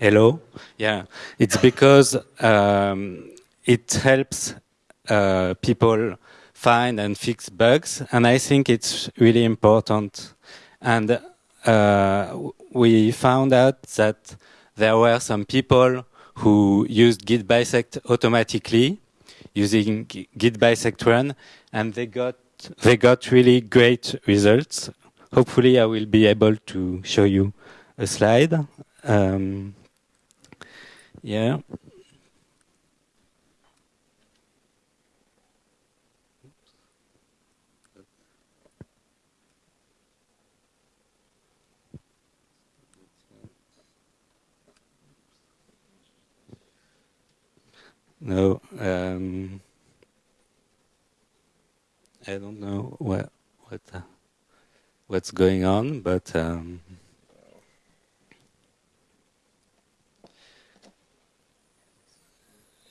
Hello. Yeah, it's because um, it helps uh, people find and fix bugs, and I think it's really important. And uh, we found out that there were some people who used git bisect automatically using git bisect run, and they got they got really great results. Hopefully, I will be able to show you a slide. Um, yeah. No, um, I don't know what what uh, what's going on, but um,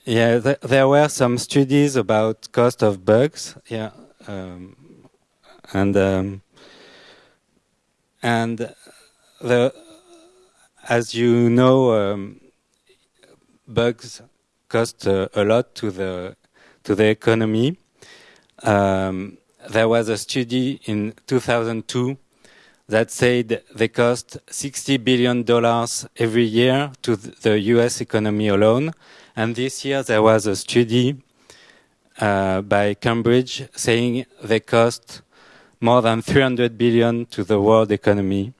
yeah, th there were some studies about cost of bugs. Yeah, um, and um, and the as you know, um, bugs cost uh, a lot to the to the economy. Um, there was a study in 2002 that said they cost 60 billion dollars every year to the U.S. economy alone, and this year there was a study uh, by Cambridge saying they cost more than 300 billion to the world economy,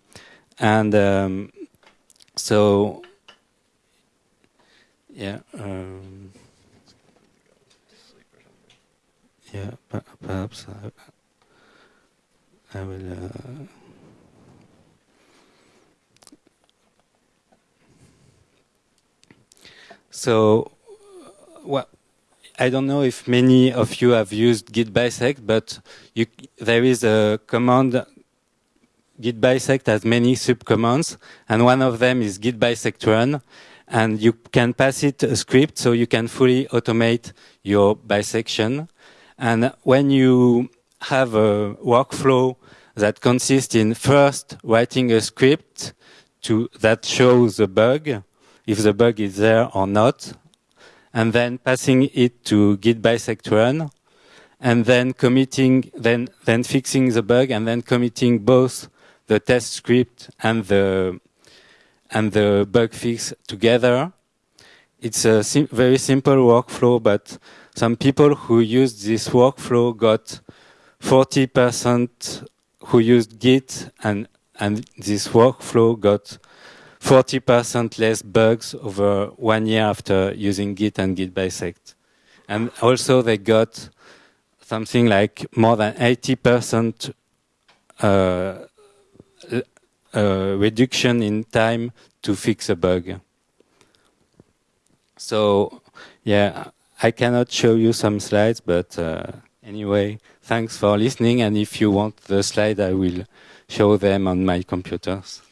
and um, so yeah. Um, yeah, perhaps I, I will. Uh, so, well, I don't know if many of you have used git bisect, but you, there is a command git bisect has many subcommands, and one of them is git bisect run, and you can pass it a script so you can fully automate your bisection. And when you have a workflow that consists in first writing a script to that shows a bug, if the bug is there or not, and then passing it to git bisect run, and then committing, then then fixing the bug, and then committing both the test script and the and the bug fix together. It's a sim very simple workflow, but some people who used this workflow got 40% who used Git and, and this workflow got 40% less bugs over one year after using Git and Git bisect. And also they got something like more than 80% uh, uh, reduction in time to fix a bug. So, yeah, I cannot show you some slides, but uh, anyway, thanks for listening. And if you want the slide, I will show them on my computers.